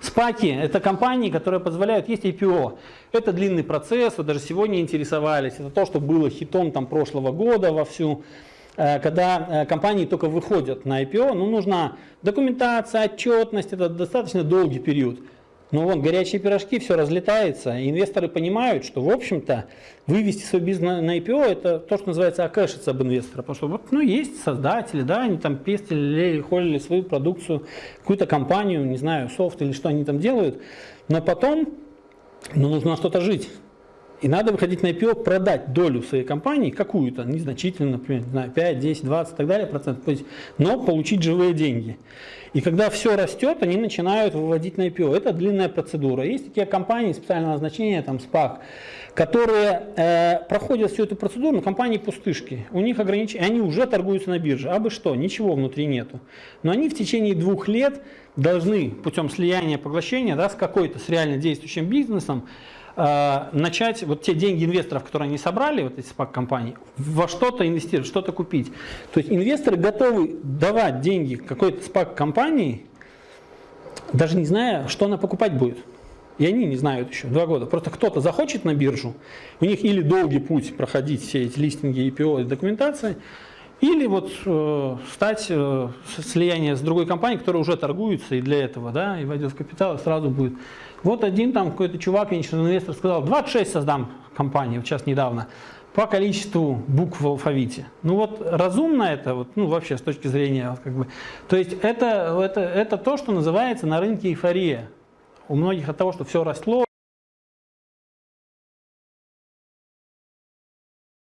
Спаки – это компании, которые позволяют, есть IPO. Это длинный процесс, вы даже сегодня интересовались. Это то, что было хитом там, прошлого года вовсю. Э, когда э, компании только выходят на IPO, ну, нужна документация, отчетность, это достаточно долгий период. Но вон горячие пирожки, все разлетается, инвесторы понимают, что, в общем-то, вывести свой бизнес на IPO – это то, что называется окэшиться об инвестора. Потому что вот, ну, есть создатели, да, они там пестили, холили свою продукцию, какую-то компанию, не знаю, софт или что они там делают, но потом ну, нужно что-то жить. И надо выходить на IPO, продать долю своей компании, какую-то, незначительно, например, знаю, 5, 10, 20 и так далее процентов, но получить живые деньги. И когда все растет, они начинают выводить на IPO. Это длинная процедура. Есть такие компании специального назначения, там SPAC, которые э, проходят всю эту процедуру, но компании пустышки. У них ограничения, они уже торгуются на бирже. А бы что, ничего внутри нету. Но они в течение двух лет должны путем слияния поглощения да, с какой-то, с реально действующим бизнесом, начать вот те деньги инвесторов, которые они собрали, вот эти спак-компании, во что-то инвестировать, что-то купить. То есть инвесторы готовы давать деньги какой-то спак-компании, даже не зная, что она покупать будет. И они не знают еще, два года. Просто кто-то захочет на биржу, у них или долгий путь проходить все эти листинги, IPO и документации, или вот э, стать э, слияние с другой компанией, которая уже торгуется и для этого, да, и войдет в капитал, и сразу будет. Вот один там какой-то чувак, венчурный инвестор, сказал, 26 создам компанию, сейчас недавно, по количеству букв в алфавите. Ну вот разумно это, вот, ну вообще с точки зрения, как бы, то есть это, это, это то, что называется на рынке эйфория. У многих от того, что все росло,